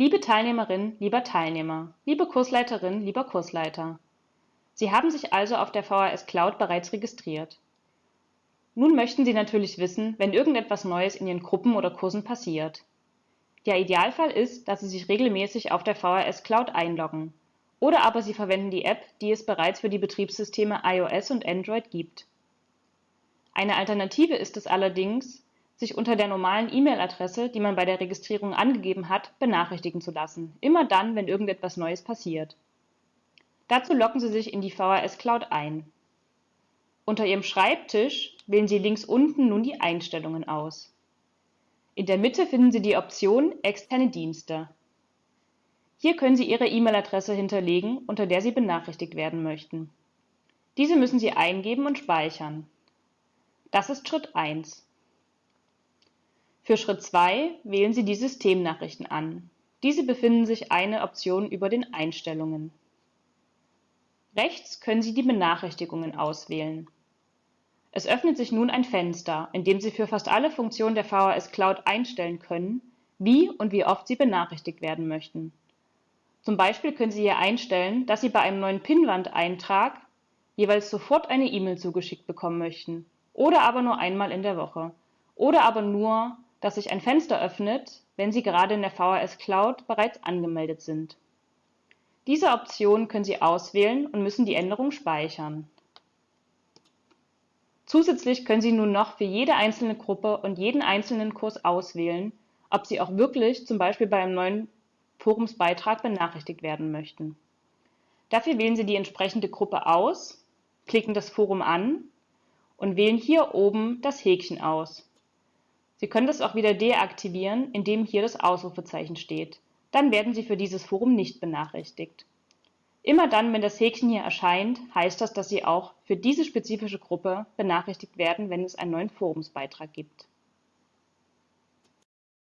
Liebe Teilnehmerin, lieber Teilnehmer, liebe Kursleiterin, lieber Kursleiter. Sie haben sich also auf der VHS Cloud bereits registriert. Nun möchten Sie natürlich wissen, wenn irgendetwas Neues in Ihren Gruppen oder Kursen passiert. Der Idealfall ist, dass Sie sich regelmäßig auf der VHS Cloud einloggen. Oder aber Sie verwenden die App, die es bereits für die Betriebssysteme iOS und Android gibt. Eine Alternative ist es allerdings, sich unter der normalen E-Mail-Adresse, die man bei der Registrierung angegeben hat, benachrichtigen zu lassen, immer dann, wenn irgendetwas Neues passiert. Dazu loggen Sie sich in die VHS Cloud ein. Unter Ihrem Schreibtisch wählen Sie links unten nun die Einstellungen aus. In der Mitte finden Sie die Option Externe Dienste. Hier können Sie Ihre E-Mail-Adresse hinterlegen, unter der Sie benachrichtigt werden möchten. Diese müssen Sie eingeben und speichern. Das ist Schritt 1. Für Schritt 2 wählen Sie die Systemnachrichten an. Diese befinden sich eine Option über den Einstellungen. Rechts können Sie die Benachrichtigungen auswählen. Es öffnet sich nun ein Fenster, in dem Sie für fast alle Funktionen der VHS Cloud einstellen können, wie und wie oft Sie benachrichtigt werden möchten. Zum Beispiel können Sie hier einstellen, dass Sie bei einem neuen Pinnwand-Eintrag jeweils sofort eine E-Mail zugeschickt bekommen möchten oder aber nur einmal in der Woche oder aber nur, dass sich ein Fenster öffnet, wenn Sie gerade in der VHS Cloud bereits angemeldet sind. Diese Option können Sie auswählen und müssen die Änderung speichern. Zusätzlich können Sie nun noch für jede einzelne Gruppe und jeden einzelnen Kurs auswählen, ob Sie auch wirklich zum Beispiel bei einem neuen Forumsbeitrag benachrichtigt werden möchten. Dafür wählen Sie die entsprechende Gruppe aus, klicken das Forum an und wählen hier oben das Häkchen aus. Sie können das auch wieder deaktivieren, indem hier das Ausrufezeichen steht. Dann werden Sie für dieses Forum nicht benachrichtigt. Immer dann, wenn das Häkchen hier erscheint, heißt das, dass Sie auch für diese spezifische Gruppe benachrichtigt werden, wenn es einen neuen Forumsbeitrag gibt